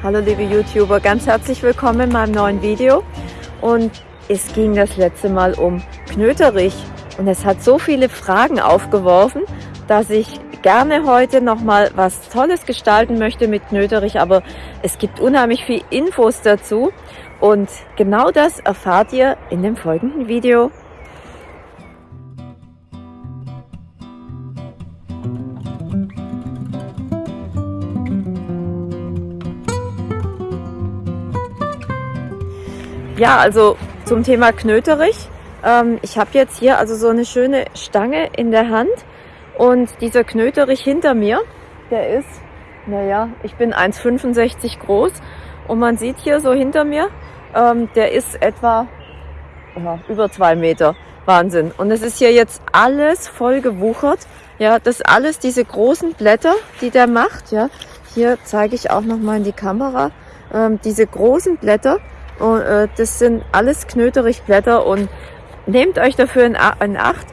Hallo liebe YouTuber, ganz herzlich willkommen in meinem neuen Video. Und es ging das letzte Mal um Knöterich und es hat so viele Fragen aufgeworfen, dass ich gerne heute nochmal was Tolles gestalten möchte mit Knöterich, aber es gibt unheimlich viel Infos dazu und genau das erfahrt ihr in dem folgenden Video. Ja, also zum Thema Knöterich. Ähm, ich habe jetzt hier also so eine schöne Stange in der Hand und dieser Knöterich hinter mir, der ist, naja, ich bin 1,65 groß und man sieht hier so hinter mir, ähm, der ist etwa ja, über zwei Meter. Wahnsinn. Und es ist hier jetzt alles voll gewuchert. Ja, das alles diese großen Blätter, die der macht. Ja, hier zeige ich auch noch mal in die Kamera. Ähm, diese großen Blätter, und, äh, das sind alles Knöterichblätter und nehmt euch dafür in, in Acht,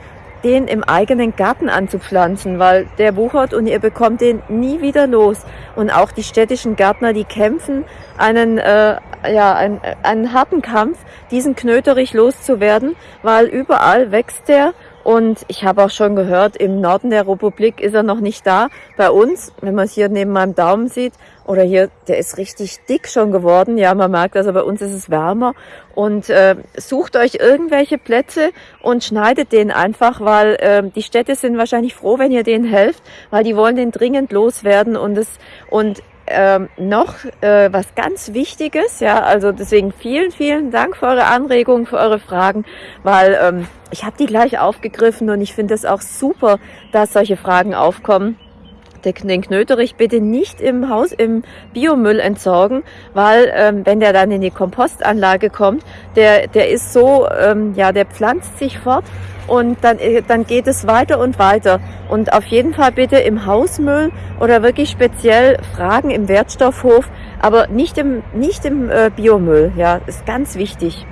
den im eigenen Garten anzupflanzen, weil der wuchert und ihr bekommt den nie wieder los. Und auch die städtischen Gärtner, die kämpfen einen, äh, ja, einen, einen harten Kampf, diesen Knöterich loszuwerden, weil überall wächst der und ich habe auch schon gehört, im Norden der Republik ist er noch nicht da. Bei uns, wenn man es hier neben meinem Daumen sieht, oder hier, der ist richtig dick schon geworden. Ja, man merkt also, bei uns ist es wärmer. Und äh, sucht euch irgendwelche Plätze und schneidet den einfach, weil äh, die Städte sind wahrscheinlich froh, wenn ihr denen helft, weil die wollen den dringend loswerden. Und, es, und ähm, noch äh, was ganz Wichtiges, ja, also deswegen vielen, vielen Dank für eure Anregungen, für eure Fragen, weil ähm, ich habe die gleich aufgegriffen und ich finde es auch super, dass solche Fragen aufkommen den Knöterich bitte nicht im Haus im Biomüll entsorgen, weil ähm, wenn der dann in die Kompostanlage kommt, der, der ist so, ähm, ja, der pflanzt sich fort und dann, äh, dann geht es weiter und weiter. Und auf jeden Fall bitte im Hausmüll oder wirklich speziell Fragen im Wertstoffhof, aber nicht im, nicht im äh, Biomüll. Ja, ist ganz wichtig.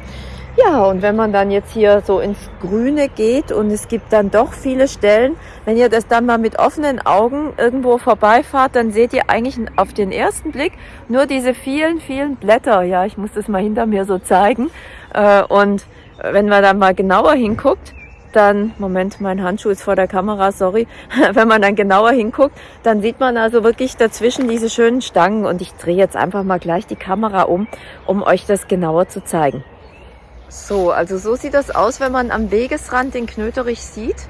Ja, und wenn man dann jetzt hier so ins Grüne geht und es gibt dann doch viele Stellen, wenn ihr das dann mal mit offenen Augen irgendwo vorbeifahrt, dann seht ihr eigentlich auf den ersten Blick nur diese vielen, vielen Blätter. Ja, ich muss das mal hinter mir so zeigen. Äh, und wenn man dann mal genauer hinguckt, dann, Moment, mein Handschuh ist vor der Kamera, sorry. Wenn man dann genauer hinguckt, dann sieht man also wirklich dazwischen diese schönen Stangen und ich drehe jetzt einfach mal gleich die Kamera um, um euch das genauer zu zeigen. So, also so sieht das aus, wenn man am Wegesrand den Knöterich sieht.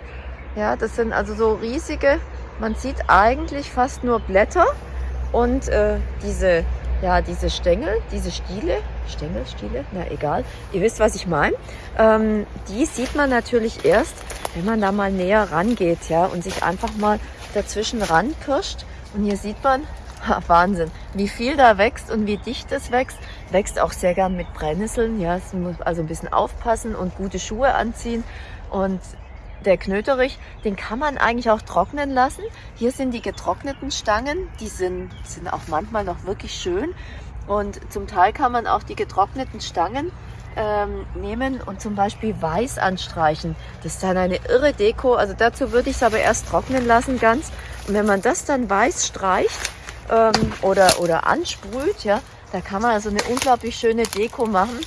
Ja, das sind also so riesige, man sieht eigentlich fast nur Blätter und äh, diese, ja, diese Stängel, diese Stiele, Stängel, Stiele, na egal, ihr wisst, was ich meine. Ähm, die sieht man natürlich erst, wenn man da mal näher rangeht, ja, und sich einfach mal dazwischen ranpirscht. Und hier sieht man, Wahnsinn, wie viel da wächst und wie dicht es wächst. Wächst auch sehr gern mit Brennnesseln. Ja, es muss also ein bisschen aufpassen und gute Schuhe anziehen. Und der Knöterich, den kann man eigentlich auch trocknen lassen. Hier sind die getrockneten Stangen, die sind, sind auch manchmal noch wirklich schön. Und zum Teil kann man auch die getrockneten Stangen ähm, nehmen und zum Beispiel weiß anstreichen. Das ist dann eine irre Deko. Also dazu würde ich es aber erst trocknen lassen ganz. Und wenn man das dann weiß streicht, ähm, oder, oder ansprüht, ja, da kann man also eine unglaublich schöne Deko machen.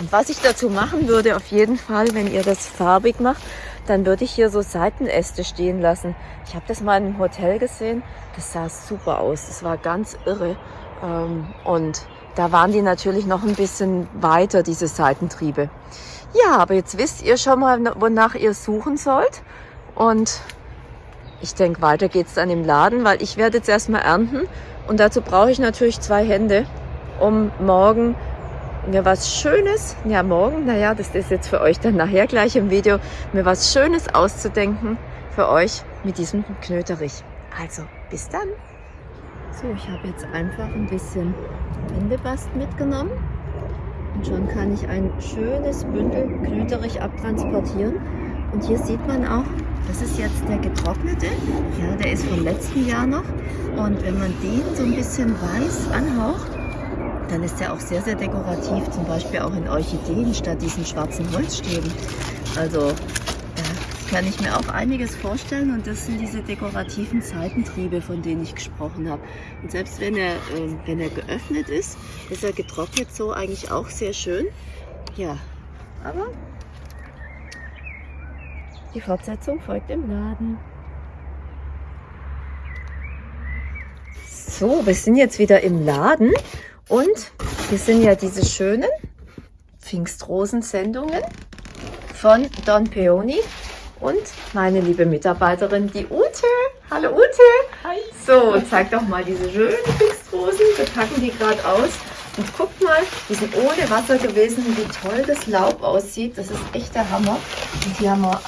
Und was ich dazu machen würde, auf jeden Fall, wenn ihr das farbig macht, dann würde ich hier so Seitenäste stehen lassen. Ich habe das mal einem Hotel gesehen, das sah super aus, das war ganz irre. Ähm, und da waren die natürlich noch ein bisschen weiter, diese Seitentriebe. Ja, aber jetzt wisst ihr schon mal, wonach ihr suchen sollt. Und ich denke, weiter geht's dann im Laden, weil ich werde jetzt erstmal ernten und dazu brauche ich natürlich zwei Hände, um morgen mir was Schönes, ja morgen, naja, das ist jetzt für euch dann nachher gleich im Video, mir was Schönes auszudenken für euch mit diesem Knöterich. Also, bis dann! So, ich habe jetzt einfach ein bisschen Windebast mitgenommen und schon kann ich ein schönes Bündel Knöterich abtransportieren. Und hier sieht man auch, das ist jetzt der getrocknete. Ja, der ist vom letzten Jahr noch. Und wenn man den so ein bisschen weiß anhaucht, dann ist der auch sehr, sehr dekorativ. Zum Beispiel auch in Orchideen statt diesen schwarzen Holzstäben. Also, ja, kann ich mir auch einiges vorstellen und das sind diese dekorativen Seitentriebe, von denen ich gesprochen habe. Und selbst wenn er, äh, wenn er geöffnet ist, ist er getrocknet so eigentlich auch sehr schön. Ja, aber die Fortsetzung folgt im Laden. So, wir sind jetzt wieder im Laden und hier sind ja diese schönen Pfingstrosensendungen von Don Peony und meine liebe Mitarbeiterin, die Ute. Hallo Ute. Hi. So, zeig doch mal diese schönen Pfingstrosen. Wir packen die gerade aus. Und guckt mal, die sind ohne Wasser gewesen, wie toll das Laub aussieht. Das ist echt der Hammer. Und hier haben wir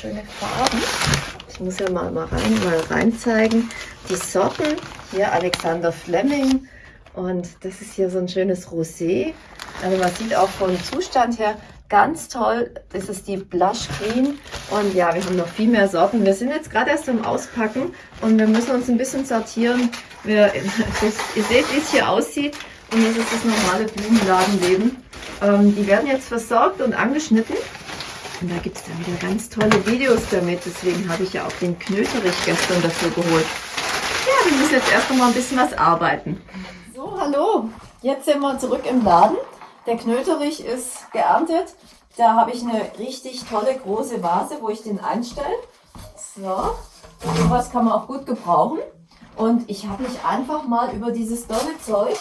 schöne Farben. Ich muss ja mal, mal, rein, mal rein zeigen. Die Sorten, hier Alexander Fleming. Und das ist hier so ein schönes Rosé. Also man sieht auch vom Zustand her ganz toll. Das ist die Blush Green. Und ja, wir haben noch viel mehr Sorten. Wir sind jetzt gerade erst am Auspacken und wir müssen uns ein bisschen sortieren. Wir, ihr seht, wie es hier aussieht. Und das ist das normale Blumenladenleben. Ähm, die werden jetzt versorgt und angeschnitten. Und da gibt es dann wieder ganz tolle Videos damit. Deswegen habe ich ja auch den Knöterich gestern dafür geholt. Ja, wir müssen jetzt erst noch mal ein bisschen was arbeiten. So, hallo. Jetzt sind wir zurück im Laden. Der Knöterich ist geerntet. Da habe ich eine richtig tolle große Vase, wo ich den einstelle. So, sowas kann man auch gut gebrauchen. Und ich habe mich einfach mal über dieses tolle Zeug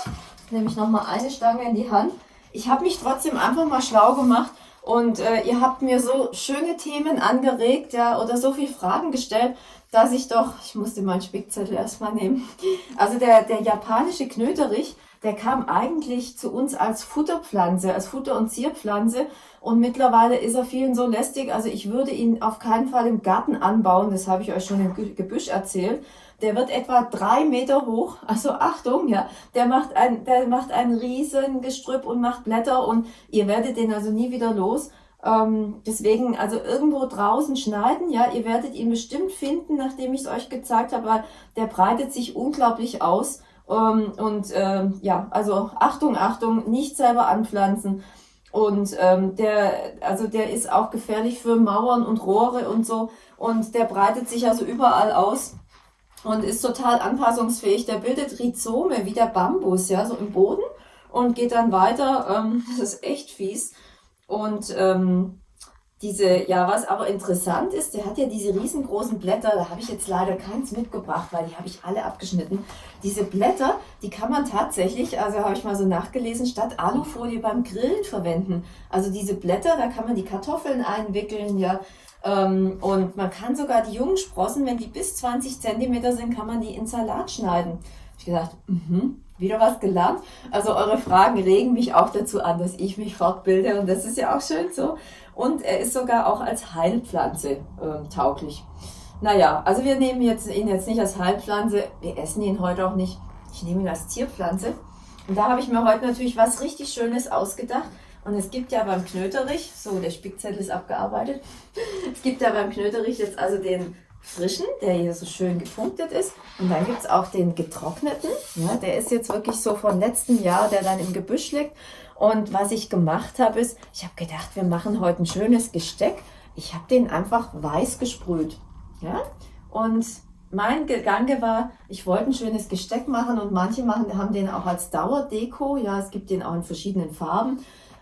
nehme ich nochmal eine Stange in die Hand. Ich habe mich trotzdem einfach mal schlau gemacht und äh, ihr habt mir so schöne Themen angeregt, ja, oder so viele Fragen gestellt, dass ich doch, ich musste meinen Spickzettel erstmal nehmen. Also der, der japanische Knöterich, der kam eigentlich zu uns als Futterpflanze, als Futter- und Zierpflanze. Und mittlerweile ist er vielen so lästig. Also ich würde ihn auf keinen Fall im Garten anbauen. Das habe ich euch schon im Gebüsch erzählt. Der wird etwa drei Meter hoch. Also Achtung, ja. Der macht ein, der macht ein riesen Gestrüpp und macht Blätter und ihr werdet den also nie wieder los. Ähm, deswegen also irgendwo draußen schneiden, ja. Ihr werdet ihn bestimmt finden, nachdem ich es euch gezeigt habe, weil der breitet sich unglaublich aus. Ähm, und ähm, ja, also Achtung, Achtung, nicht selber anpflanzen. Und ähm, der, also der ist auch gefährlich für Mauern und Rohre und so. Und der breitet sich also überall aus und ist total anpassungsfähig. Der bildet Rhizome wie der Bambus, ja, so im Boden und geht dann weiter. Ähm, das ist echt fies. Und ähm, diese, ja, was aber interessant ist, der hat ja diese riesengroßen Blätter, da habe ich jetzt leider keins mitgebracht, weil die habe ich alle abgeschnitten. Diese Blätter, die kann man tatsächlich, also habe ich mal so nachgelesen, statt Alufolie beim Grillen verwenden. Also diese Blätter, da kann man die Kartoffeln einwickeln, ja, ähm, und man kann sogar die jungen Sprossen, wenn die bis 20 Zentimeter sind, kann man die in Salat schneiden. Ich gedacht, mhm, wieder was gelernt. Also eure Fragen regen mich auch dazu an, dass ich mich fortbilde und das ist ja auch schön so. Und er ist sogar auch als Heilpflanze äh, tauglich. Naja, also wir nehmen jetzt, ihn jetzt nicht als Heilpflanze, wir essen ihn heute auch nicht. Ich nehme ihn als Zierpflanze. Und da habe ich mir heute natürlich was richtig Schönes ausgedacht. Und es gibt ja beim Knöterich, so der Spickzettel ist abgearbeitet, es gibt ja beim Knöterich jetzt also den frischen, der hier so schön gepunktet ist. Und dann gibt es auch den getrockneten, ja, der ist jetzt wirklich so von letztem Jahr, der dann im Gebüsch liegt. Und was ich gemacht habe, ist, ich habe gedacht, wir machen heute ein schönes Gesteck. Ich habe den einfach weiß gesprüht. Ja? Und mein Gedanke war, ich wollte ein schönes Gesteck machen und manche machen, haben den auch als Dauerdeko. Ja, es gibt den auch in verschiedenen Farben.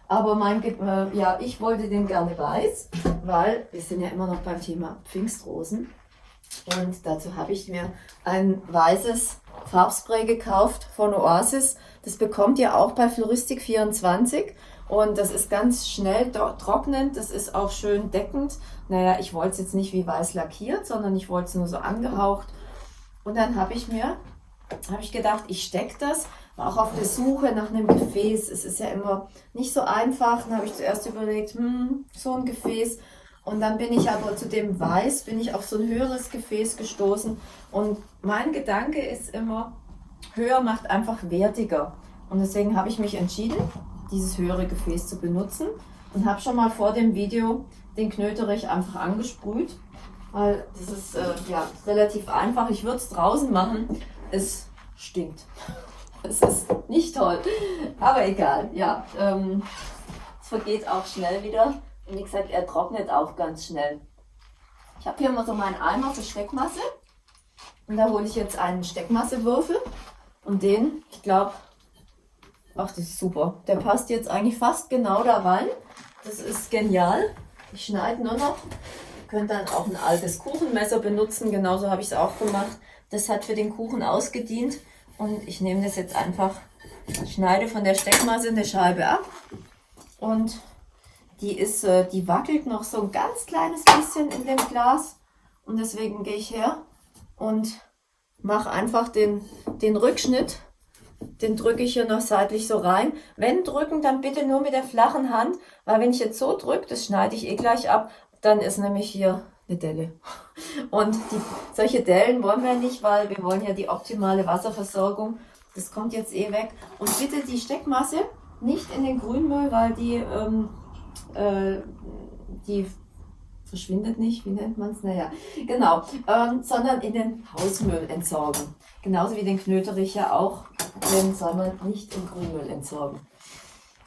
Aber mein, äh, ja, ich wollte den gerne weiß, weil wir sind ja immer noch beim Thema Pfingstrosen. Und dazu habe ich mir ein weißes Farbspray gekauft von Oasis. Das bekommt ihr auch bei Floristik 24. Und das ist ganz schnell trocknend, das ist auch schön deckend. Naja, ich wollte es jetzt nicht wie weiß lackiert, sondern ich wollte es nur so angehaucht. Und dann habe ich mir, habe ich gedacht, ich stecke das war auch auf der Suche nach einem Gefäß. Es ist ja immer nicht so einfach. Dann habe ich zuerst überlegt, hm, so ein Gefäß. Und dann bin ich aber zu dem Weiß, bin ich auf so ein höheres Gefäß gestoßen. Und mein Gedanke ist immer, höher macht einfach wertiger. Und deswegen habe ich mich entschieden, dieses höhere Gefäß zu benutzen. Und habe schon mal vor dem Video den Knöterich einfach angesprüht. Weil das ist äh, ja, relativ einfach. Ich würde es draußen machen. Es stinkt. Das ist nicht toll. Aber egal, ja. Ähm, es vergeht auch schnell wieder. Und wie gesagt, er trocknet auch ganz schnell. Ich habe hier immer so meinen Eimer für Steckmasse. Und da hole ich jetzt einen Steckmassewürfel. Und den, ich glaube, ach, das ist super. Der passt jetzt eigentlich fast genau da rein. Das ist genial. Ich schneide nur noch. Ihr könnt dann auch ein altes Kuchenmesser benutzen. Genauso habe ich es auch gemacht. Das hat für den Kuchen ausgedient. Und ich nehme das jetzt einfach, schneide von der Steckmasse eine Scheibe ab. Und die ist, äh, die wackelt noch so ein ganz kleines bisschen in dem Glas. Und deswegen gehe ich her und mache einfach den, den Rückschnitt. Den drücke ich hier noch seitlich so rein. Wenn drücken, dann bitte nur mit der flachen Hand, weil wenn ich jetzt so drücke, das schneide ich eh gleich ab, dann ist nämlich hier eine Delle. Und die, solche Dellen wollen wir nicht, weil wir wollen ja die optimale Wasserversorgung. Das kommt jetzt eh weg. Und bitte die Steckmasse nicht in den Grünmüll, weil die, ähm, äh, die verschwindet nicht, wie nennt man es? Naja, genau, ähm, sondern in den Hausmüll entsorgen. Genauso wie den Knöterich ja auch, den soll man nicht im Grünmüll entsorgen.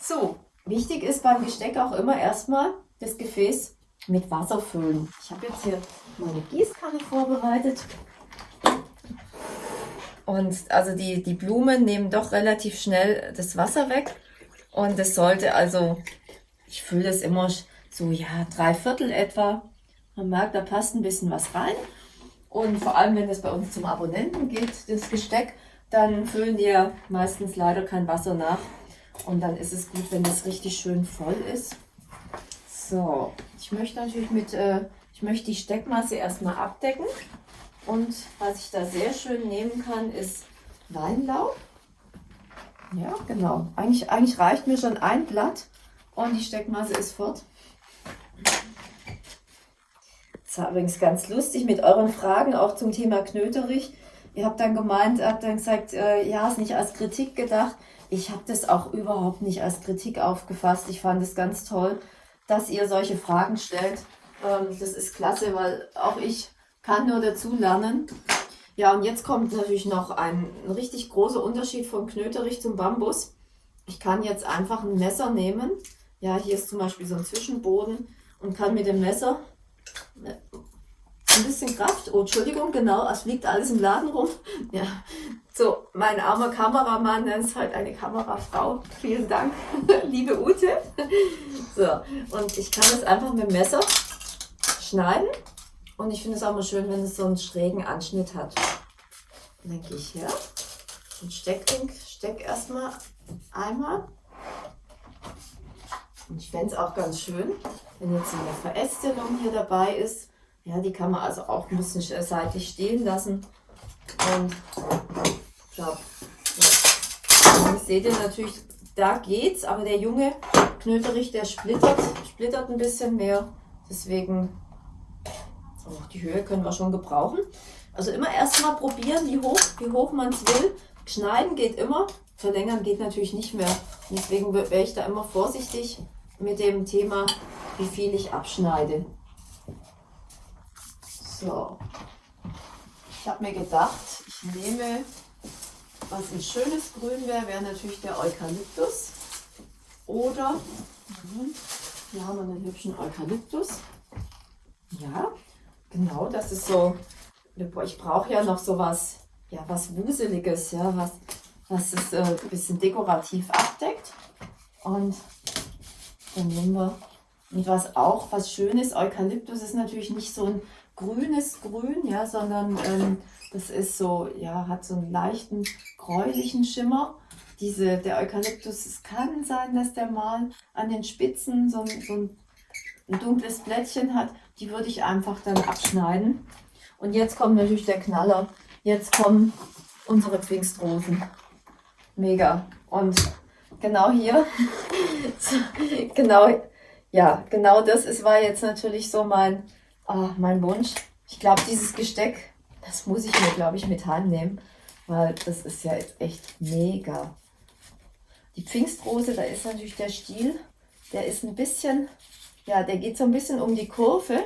So, wichtig ist beim Gesteck auch immer erstmal das Gefäß mit Wasser füllen. Ich habe jetzt hier meine Gießkanne vorbereitet. Und also die, die Blumen nehmen doch relativ schnell das Wasser weg. Und es sollte also, ich fülle das immer so, ja, drei Viertel etwa. Man merkt, da passt ein bisschen was rein. Und vor allem, wenn es bei uns zum Abonnenten geht, das Gesteck, dann füllen ja meistens leider kein Wasser nach. Und dann ist es gut, wenn das richtig schön voll ist. So, ich möchte natürlich mit, äh, ich möchte die Steckmasse erstmal abdecken. Und was ich da sehr schön nehmen kann, ist Weinlaub. Ja, genau. Eigentlich, eigentlich reicht mir schon ein Blatt und die Steckmasse ist fort. Das war übrigens ganz lustig mit euren Fragen auch zum Thema Knöterich. Ihr habt dann gemeint, habt dann gesagt, äh, ja, ist nicht als Kritik gedacht. Ich habe das auch überhaupt nicht als Kritik aufgefasst. Ich fand es ganz toll, dass ihr solche Fragen stellt. Ähm, das ist klasse, weil auch ich kann nur dazu lernen. Ja, und jetzt kommt natürlich noch ein, ein richtig großer Unterschied von Knöterich zum Bambus. Ich kann jetzt einfach ein Messer nehmen. Ja, hier ist zum Beispiel so ein Zwischenboden und kann mit dem Messer ein bisschen Kraft. Oh, Entschuldigung, genau, es liegt alles im Laden rum. Ja, so, mein armer Kameramann, das ist halt eine Kamerafrau. Vielen Dank, liebe Ute. So, und ich kann es einfach mit dem Messer schneiden. Und ich finde es auch mal schön, wenn es so einen schrägen Anschnitt hat. Und dann gehe ich her und steck, steck erstmal einmal. Und ich fände es auch ganz schön, wenn jetzt eine Verästelung hier dabei ist. Ja, die kann man also auch ein bisschen seitlich stehen lassen. Und ja, ja. seht ihr natürlich, da geht's, aber der junge Knöterich, der splittert, splittert ein bisschen mehr. Deswegen, oh, die Höhe können wir schon gebrauchen. Also immer erstmal probieren, wie hoch, wie hoch man es will. Schneiden geht immer, verlängern geht natürlich nicht mehr. Deswegen wäre ich da immer vorsichtig mit dem Thema, wie viel ich abschneide. So, ich habe mir gedacht, ich nehme, was ein schönes Grün wäre, wäre natürlich der Eukalyptus. Oder, hier haben wir einen hübschen Eukalyptus. Ja, genau, das ist so, ich brauche ja noch so was, ja, was Wuseliges, ja, was, was es äh, ein bisschen dekorativ abdeckt. Und wir, und was auch was Schönes, Eukalyptus ist natürlich nicht so ein grünes Grün, ja, sondern ähm, das ist so, ja, hat so einen leichten gräulichen Schimmer. Diese, der Eukalyptus, es kann sein, dass der mal an den Spitzen so so ein, ein dunkles Blättchen hat. Die würde ich einfach dann abschneiden. Und jetzt kommt natürlich der Knaller. Jetzt kommen unsere Pfingstrosen. Mega. Und genau hier, genau, ja, genau das ist, war jetzt natürlich so mein, oh, mein Wunsch. Ich glaube, dieses Gesteck, das muss ich mir, glaube ich, mit heimnehmen, weil das ist ja jetzt echt mega. Die Pfingstrose, da ist natürlich der Stiel, der ist ein bisschen, ja, der geht so ein bisschen um die Kurve.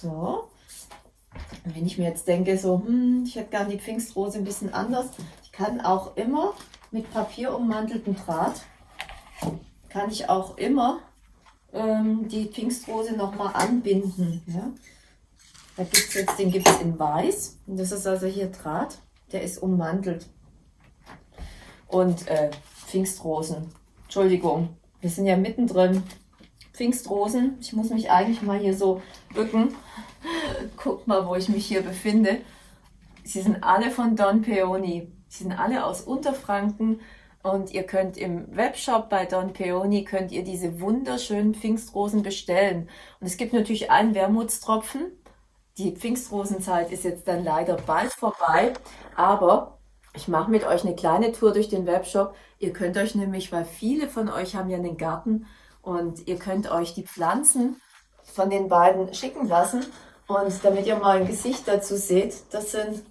So. Und wenn ich mir jetzt denke, so, hm, ich hätte gern die Pfingstrose ein bisschen anders, ich kann auch immer mit Papier ummantelten Draht, kann ich auch immer ähm, die Pfingstrose nochmal anbinden. Ja? Da gibt es jetzt, den gibt es in weiß. Und das ist also hier Draht, der ist ummantelt. Und äh, Pfingstrosen, Entschuldigung, wir sind ja mittendrin. Pfingstrosen, ich muss mich eigentlich mal hier so bücken. Guckt mal, wo ich mich hier befinde. Sie sind alle von Don Peony. Sie sind alle aus Unterfranken und ihr könnt im Webshop bei Don Peony könnt ihr diese wunderschönen Pfingstrosen bestellen. Und es gibt natürlich einen Wermutstropfen. Die Pfingstrosenzeit ist jetzt dann leider bald vorbei, aber ich mache mit euch eine kleine Tour durch den Webshop. Ihr könnt euch nämlich, weil viele von euch haben ja einen Garten und ihr könnt euch die Pflanzen von den beiden schicken lassen. Und damit ihr mal ein Gesicht dazu seht, das sind,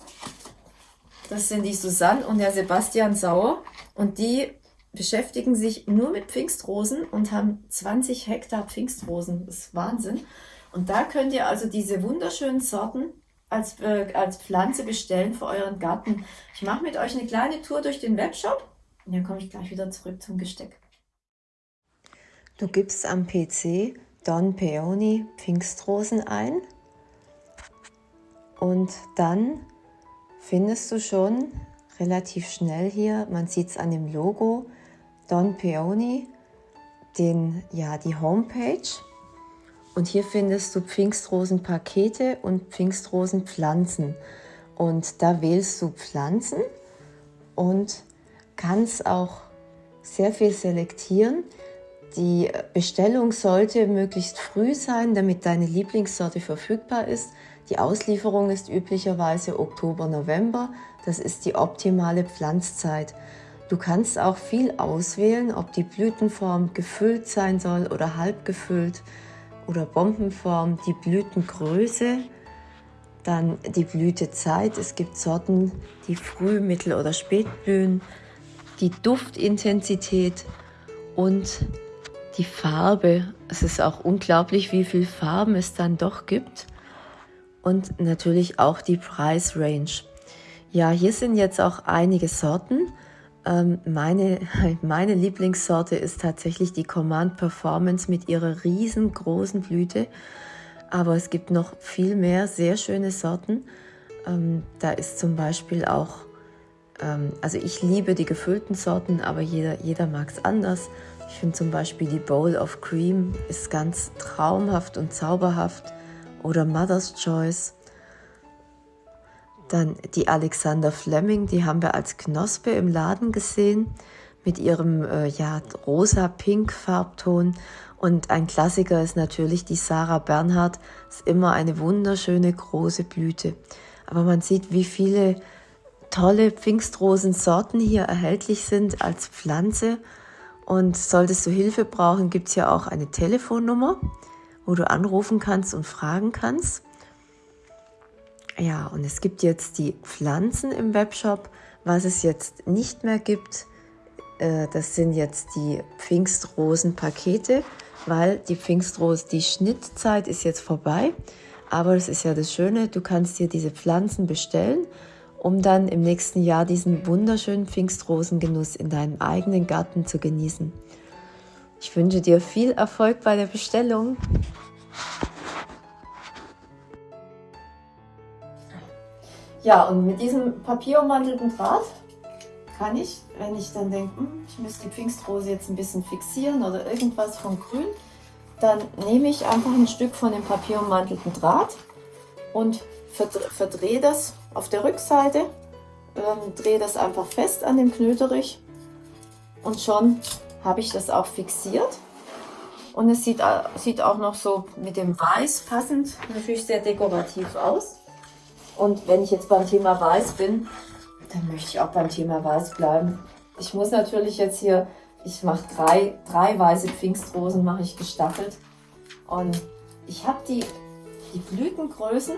das sind die Susanne und der Sebastian Sauer. Und die beschäftigen sich nur mit Pfingstrosen und haben 20 Hektar Pfingstrosen. Das ist Wahnsinn. Und da könnt ihr also diese wunderschönen Sorten als, äh, als Pflanze bestellen für euren Garten. Ich mache mit euch eine kleine Tour durch den Webshop und dann komme ich gleich wieder zurück zum Gesteck. Du gibst am PC Don Peony Pfingstrosen ein und dann findest du schon relativ schnell hier, man sieht es an dem Logo, Don Peony, den, ja, die Homepage und hier findest du Pfingstrosenpakete und Pfingstrosenpflanzen. Und da wählst du Pflanzen und kannst auch sehr viel selektieren. Die Bestellung sollte möglichst früh sein, damit deine Lieblingssorte verfügbar ist. Die Auslieferung ist üblicherweise Oktober, November. Das ist die optimale Pflanzzeit. Du kannst auch viel auswählen, ob die Blütenform gefüllt sein soll oder halb gefüllt oder Bombenform, die Blütengröße, dann die Blütezeit. Es gibt Sorten, die früh, mittel oder spät blühen, die Duftintensität und die Farbe. Es ist auch unglaublich, wie viele Farben es dann doch gibt. Und natürlich auch die Preisrange. Ja, hier sind jetzt auch einige Sorten. Ähm, meine, meine Lieblingssorte ist tatsächlich die Command Performance mit ihrer riesengroßen Blüte. Aber es gibt noch viel mehr sehr schöne Sorten. Ähm, da ist zum Beispiel auch, ähm, also ich liebe die gefüllten Sorten, aber jeder, jeder mag es anders. Ich finde zum Beispiel die Bowl of Cream ist ganz traumhaft und zauberhaft. Oder Mother's Choice. Dann die Alexander Fleming, die haben wir als Knospe im Laden gesehen mit ihrem äh, ja, rosa-pink Farbton. Und ein Klassiker ist natürlich die Sarah Bernhardt. Ist immer eine wunderschöne große Blüte. Aber man sieht, wie viele tolle Pfingstrosensorten hier erhältlich sind als Pflanze. Und solltest du Hilfe brauchen, gibt es ja auch eine Telefonnummer, wo du anrufen kannst und fragen kannst. Ja, und es gibt jetzt die Pflanzen im Webshop. Was es jetzt nicht mehr gibt, äh, das sind jetzt die Pfingstrosenpakete, weil die Pfingstrose, die Schnittzeit ist jetzt vorbei. Aber es ist ja das Schöne, du kannst dir diese Pflanzen bestellen, um dann im nächsten Jahr diesen wunderschönen Pfingstrosengenuss in deinem eigenen Garten zu genießen. Ich wünsche dir viel Erfolg bei der Bestellung. Ja, und mit diesem papierummantelten Draht kann ich, wenn ich dann denke, hm, ich müsste die Pfingstrose jetzt ein bisschen fixieren oder irgendwas von grün, dann nehme ich einfach ein Stück von dem papierummantelten Draht und verdrehe das auf der Rückseite, ähm, drehe das einfach fest an dem Knöterich und schon habe ich das auch fixiert. Und es sieht, äh, sieht auch noch so mit dem Weiß passend natürlich sehr dekorativ aus. Und wenn ich jetzt beim Thema Weiß bin, dann möchte ich auch beim Thema Weiß bleiben. Ich muss natürlich jetzt hier, ich mache drei, drei weiße Pfingstrosen, mache ich gestaffelt. Und ich habe die, die Blütengrößen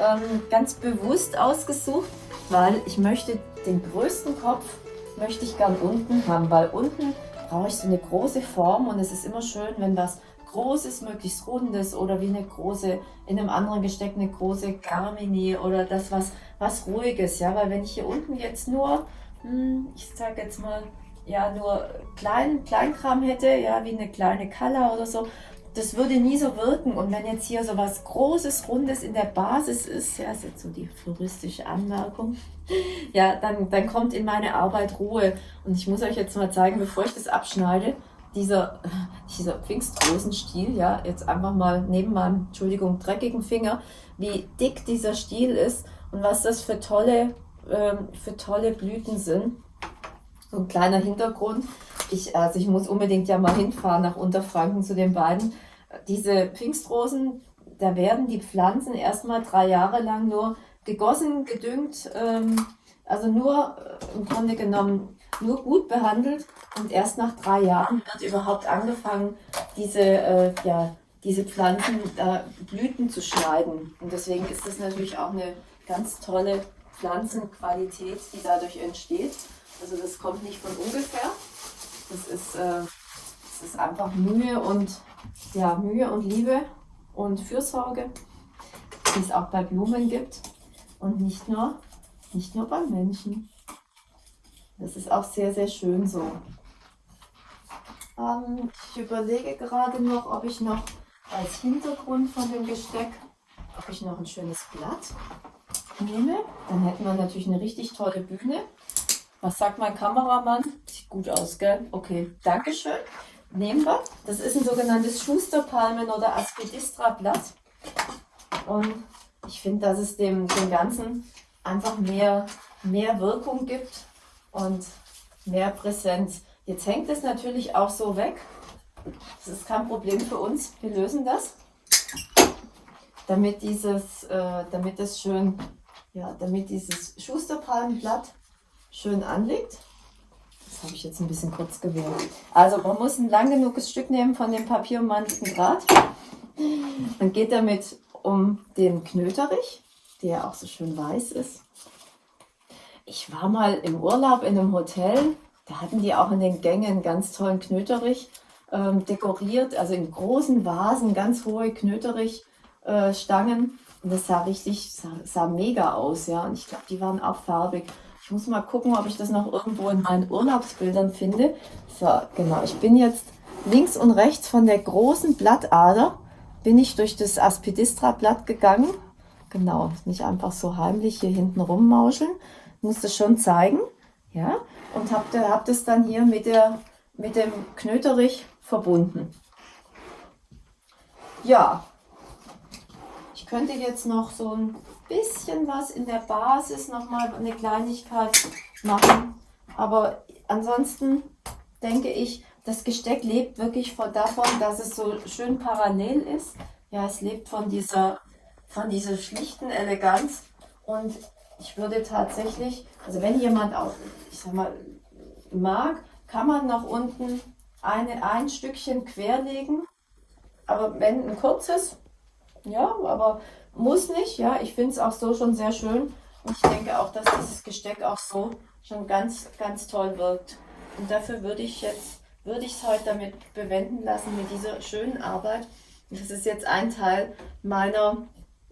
ähm, ganz bewusst ausgesucht, weil ich möchte den größten Kopf möchte ich gern unten haben, weil unten brauche ich so eine große Form und es ist immer schön, wenn was großes, möglichst rundes oder wie eine große, in einem anderen Gesteck eine große Carmini oder das was, was ruhiges, ja, weil wenn ich hier unten jetzt nur, hm, ich sage jetzt mal, ja nur klein, Kleinkram hätte, ja wie eine kleine Kalla oder so, das würde nie so wirken. Und wenn jetzt hier so was Großes, Rundes in der Basis ist, ja, ist jetzt so die floristische Anmerkung, ja, dann, dann kommt in meine Arbeit Ruhe. Und ich muss euch jetzt mal zeigen, bevor ich das abschneide, dieser, dieser Pfingstrosenstiel, ja, jetzt einfach mal neben meinem, Entschuldigung, dreckigen Finger, wie dick dieser Stiel ist und was das für tolle, ähm, für tolle Blüten sind. So ein kleiner Hintergrund. Ich, also ich muss unbedingt ja mal hinfahren nach Unterfranken zu den beiden. Diese Pfingstrosen, da werden die Pflanzen erstmal drei Jahre lang nur gegossen, gedüngt, ähm, also nur äh, im Grunde genommen nur gut behandelt und erst nach drei Jahren wird überhaupt angefangen, diese, äh, ja, diese Pflanzen äh, Blüten zu schneiden. Und deswegen ist das natürlich auch eine ganz tolle Pflanzenqualität, die dadurch entsteht. Also das kommt nicht von ungefähr. Das ist, äh, das ist einfach Mühe und, ja, Mühe und Liebe und Fürsorge, die es auch bei Blumen gibt und nicht nur, nicht nur beim Menschen. Das ist auch sehr, sehr schön so. Ähm, ich überlege gerade noch, ob ich noch als Hintergrund von dem Gesteck, ob ich noch ein schönes Blatt nehme. Dann hätten wir natürlich eine richtig tolle Bühne. Was sagt mein Kameramann? Sieht gut aus, gell? Okay, Dankeschön. Nehmen wir. Das ist ein sogenanntes Schusterpalmen- oder Aspidistra-Blatt. Und ich finde, dass es dem, dem Ganzen einfach mehr, mehr Wirkung gibt und mehr Präsenz. Jetzt hängt es natürlich auch so weg. Das ist kein Problem für uns. Wir lösen das, damit dieses, äh, damit es schön, ja, damit dieses Schusterpalmenblatt schön anliegt. Das habe ich jetzt ein bisschen kurz gewählt. Also man muss ein lang genuges Stück nehmen von dem papierummantelten Draht. Dann geht damit um den Knöterich, der auch so schön weiß ist. Ich war mal im Urlaub in einem Hotel, da hatten die auch in den Gängen einen ganz tollen Knöterich ähm, dekoriert, also in großen Vasen, ganz hohe Knöterich-Stangen. Äh, und das sah richtig, sah, sah mega aus, ja. Und ich glaube, die waren auch farbig. Ich muss mal gucken, ob ich das noch irgendwo in meinen Urlaubsbildern finde. So, genau. Ich bin jetzt links und rechts von der großen Blattader bin ich durch das Aspidistra-Blatt gegangen. Genau, nicht einfach so heimlich hier hinten rummauscheln. Muss das schon zeigen. Ja, und habe hab das dann hier mit, der, mit dem Knöterich verbunden. Ja, ich könnte jetzt noch so ein bisschen was in der Basis nochmal eine Kleinigkeit machen. Aber ansonsten denke ich, das Gesteck lebt wirklich von davon, dass es so schön parallel ist. Ja, es lebt von dieser, von dieser schlichten Eleganz. Und ich würde tatsächlich, also wenn jemand auch, ich sag mal, mag, kann man nach unten eine, ein Stückchen querlegen. Aber wenn ein kurzes, ja, aber muss nicht, ja. Ich finde es auch so schon sehr schön. Und ich denke auch, dass dieses Gesteck auch so schon ganz, ganz toll wirkt. Und dafür würde ich jetzt, würde ich es heute damit bewenden lassen, mit dieser schönen Arbeit. Das ist jetzt ein Teil meiner,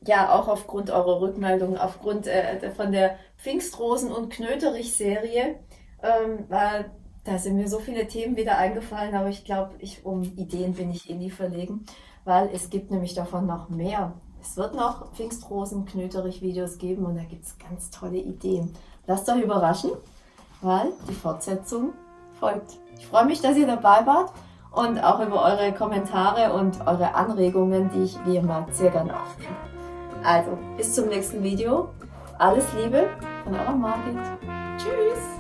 ja, auch aufgrund eurer Rückmeldung, aufgrund äh, von der Pfingstrosen- und Knöterich-Serie, ähm, weil da sind mir so viele Themen wieder eingefallen, aber ich glaube, ich, um Ideen bin ich eh nie verlegen, weil es gibt nämlich davon noch mehr. Es wird noch Pfingstrosen-Knöterich-Videos geben und da gibt es ganz tolle Ideen. Lasst euch überraschen, weil die Fortsetzung folgt. Ich freue mich, dass ihr dabei wart und auch über eure Kommentare und eure Anregungen, die ich wie immer sehr gerne aufnehme. Also, bis zum nächsten Video. Alles Liebe von eurer Margit. Tschüss!